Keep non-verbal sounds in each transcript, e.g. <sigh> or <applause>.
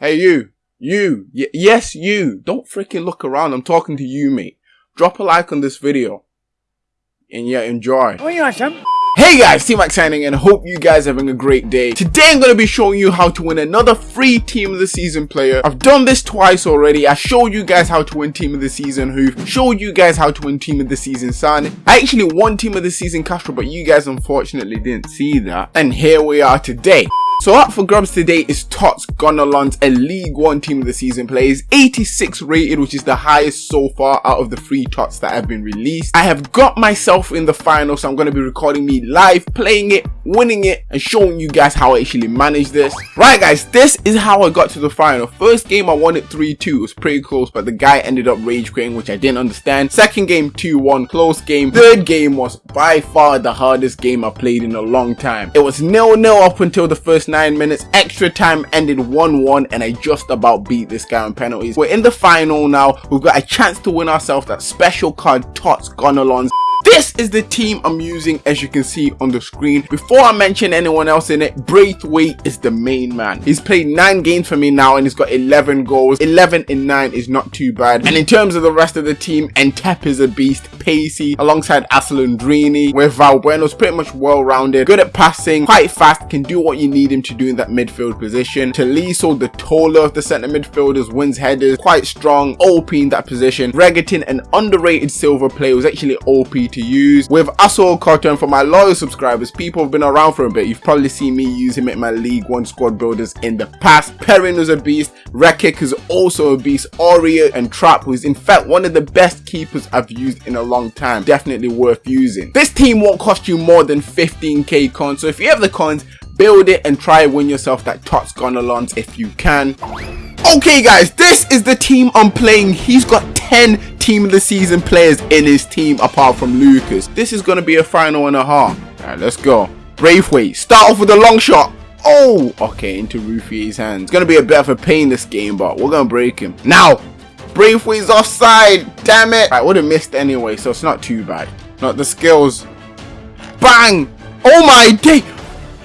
Hey, you. You. Y yes, you. Don't freaking look around. I'm talking to you, mate. Drop a like on this video. And yeah, enjoy. Oh, you awesome. Hey guys, T-Max signing and hope you guys are having a great day. Today I'm going to be showing you how to win another free Team of the Season player. I've done this twice already. I showed you guys how to win Team of the Season Who showed you guys how to win Team of the Season Son. I actually won Team of the Season Castro, but you guys unfortunately didn't see that. And here we are today. So up for grabs today is Tots Gonalons, a League 1 team of the season plays, 86 rated, which is the highest so far out of the three Tots that have been released. I have got myself in the final, so I'm going to be recording me live, playing it, winning it, and showing you guys how I actually managed this. Right guys, this is how I got to the final. First game I won it 3-2, it was pretty close, but the guy ended up rage quitting, which I didn't understand. Second game 2-1, close game. Third game was by far the hardest game I played in a long time. It was nil-nil up until the first 9 minutes. Extra time ended 1-1 and I just about beat this guy on penalties. We're in the final now. We've got a chance to win ourselves that special card Tots Gonalons. This is the team I'm using as you can see on the screen. Before I mention anyone else in it, Braithwaite is the main man. He's played 9 games for me now and he's got 11 goals. 11 in 9 is not too bad. And in terms of the rest of the team, Ntep is a beast. Pacey alongside Asalandrini where Valbuena's pretty much well-rounded. Good at passing, quite fast, can do what you need him to do in that midfield position. Tolisso, the taller of the centre midfielders, wins headers, quite strong, OP in that position. Regattin, an underrated silver player, was actually OP to use. With Asol Cotton, for my loyal subscribers, people have been around for a bit. You've probably seen me use him at my League 1 squad builders in the past. Perrin is a beast. Rekik is also a beast. Aurier and Trapp, who is in fact one of the best keepers I've used in a long time. Definitely worth using. This team won't cost you more than 15k coins. So if you have the coins, build it and try and win yourself that Tots Gonalons if you can. Okay guys, this is the team I'm playing. He's got 10 team of the season players in his team apart from Lucas. This is going to be a final and a half. Alright, let's go. Braithwaite, start off with a long shot. Oh, okay, into Ruffier's hands. It's going to be a bit of a pain this game, but we're going to break him. Now, Braithwaite's offside. Damn it. I would have missed anyway, so it's not too bad. Not the skills. Bang. Oh my day.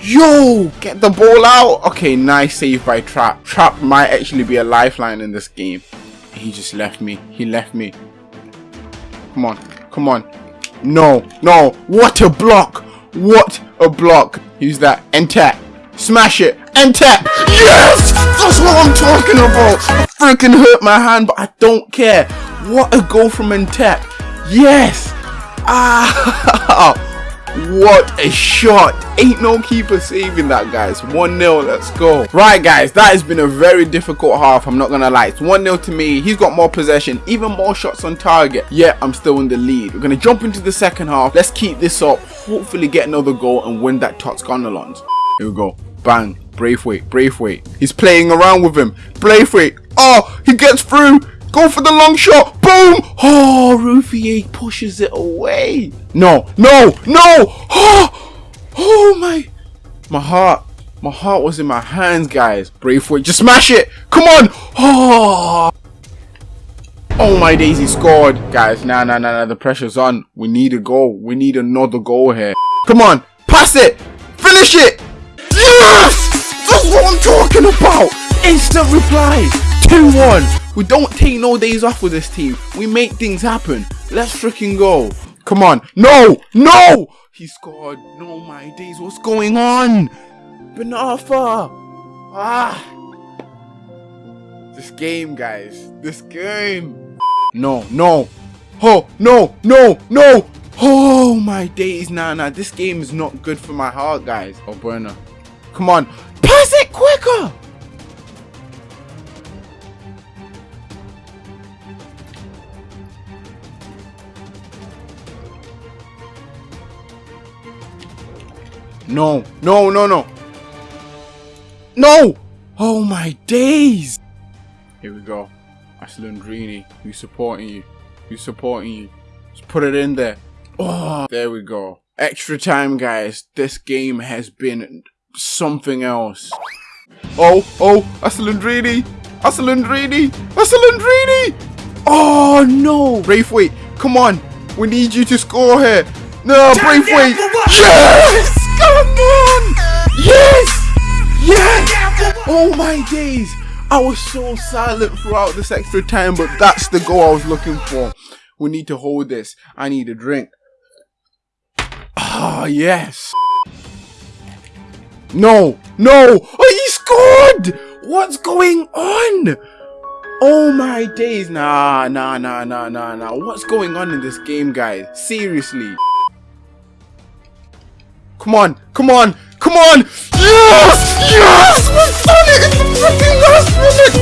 Yo, get the ball out. Okay, nice save by Trapp. Trapp might actually be a lifeline in this game. He just left me. He left me. Come on. Come on. No. No. What a block. What a block. Use that. Enter. Smash it. Enter. Yes! That's what I'm talking about. I freaking hurt my hand, but I don't care. What a goal from Ntep. Yes. Ah. <laughs> What a shot. Ain't no keeper saving that, guys. 1-0. Let's go. Right, guys. That has been a very difficult half. I'm not going to lie. It's 1-0 to me. He's got more possession. Even more shots on target. Yet, I'm still in the lead. We're going to jump into the second half. Let's keep this up. Hopefully get another goal and win that Tots Gonalons. Here we go. Bang. Braithwaite. Braithwaite. He's playing around with him. Braithwaite. Oh, he gets through. Go for the long shot. Boom. Oh, Ruffier pushes it away. No, no, no. Oh, oh my. My heart. My heart was in my hands, guys. Braithwaite, just smash it. Come on. Oh. Oh my daisy scored. Guys, nah, nah, nah, nah. The pressure's on. We need a goal. We need another goal here. Come on. Pass it. Finish it. Yes! That's what I'm talking about. Instant reply. 2-1. We don't take no days off with this team. We make things happen. Let's freaking go. Come on. No! No! He scored. No, my days. What's going on? Ben Arfa. Ah. This game, guys. This game. No, no. Oh, no, no, no. Oh, my days. Nah, nah. This game is not good for my heart, guys. Oh, burner. Come on. Pass it quicker. No, no, no, no. No! Oh my days! Here we go. Aslandrini, who's supporting you? Who's supporting you? Just put it in there. Oh, there we go. Extra time, guys. This game has been something else. Oh, oh, Aslandrini! Aslandrini! Aslandrini! Oh no! Braithwaite, come on! We need you to score here! No, Braithwaite! Yes! Yes! Yes! Oh my days! I was so silent throughout this extra time, but that's the goal I was looking for. We need to hold this. I need a drink. Ah, yes. No, no. Oh, he scored. What's going on? Oh my days. Nah, nah, nah, nah, nah, nah. What's going on in this game, guys? Seriously. Come on, come on, come on! Yes! Yes! We've done it in the freaking last minute!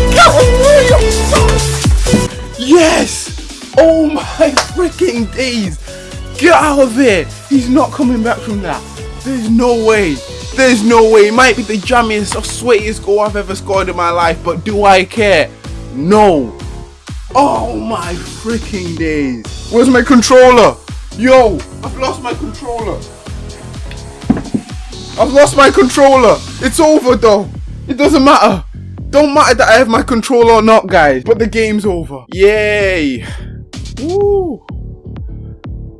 Yes! Oh my freaking days! Get out of here! He's not coming back from that. There's no way. There's no way. It might be the jammiest or sweatiest goal I've ever scored in my life, but do I care? No. Oh my freaking days. Where's my controller? Yo, I've lost my controller. I've lost my controller. It's over though. It doesn't matter. Don't matter that I have my controller or not, guys. But the game's over. Yay. Woo.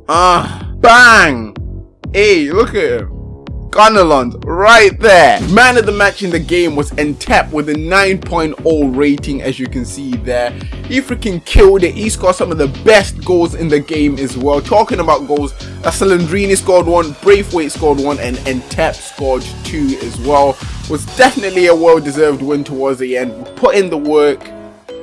Ah. Bang. Hey, look at him. Gunnerland right there. Man of the match in the game was Ntep with a 9.0 rating as you can see there. He freaking killed it. He scored some of the best goals in the game as well. Talking about goals, Salandrini scored one, Braithwaite scored one, and Ntep scored two as well. Was definitely a well-deserved win towards the end. We put in the work,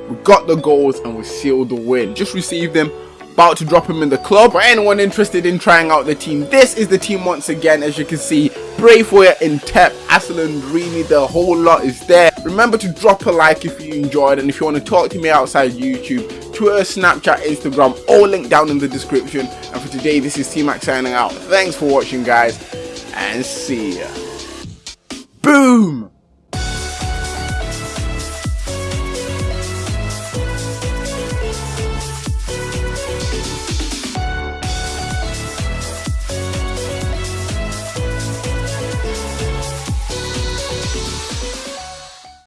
we got the goals, and we sealed the win. Just received them about to drop him in the club. For anyone interested in trying out the team, this is the team once again. As you can see, Braithwaite, Ntep, Aslan, Rini, the whole lot is there. Remember to drop a like if you enjoyed and if you want to talk to me outside YouTube, Twitter, Snapchat, Instagram, all linked down in the description. And for today, this is T-Max signing out. Thanks for watching, guys, and see ya. Boom!